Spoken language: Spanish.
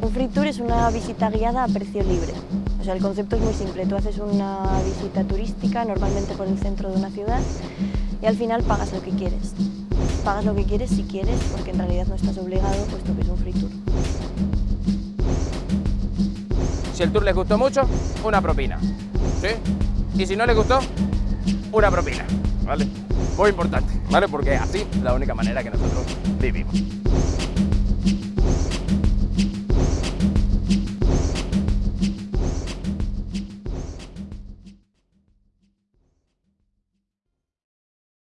Un free tour es una visita guiada a precio libre. O sea, el concepto es muy simple. Tú haces una visita turística, normalmente por el centro de una ciudad, y al final pagas lo que quieres. Pagas lo que quieres si quieres, porque en realidad no estás obligado, puesto que es un free tour. Si el tour les gustó mucho, una propina. ¿Sí? Y si no les gustó, una propina. ¿Vale? Muy importante, ¿vale? Porque así es la única manera que nosotros vivimos.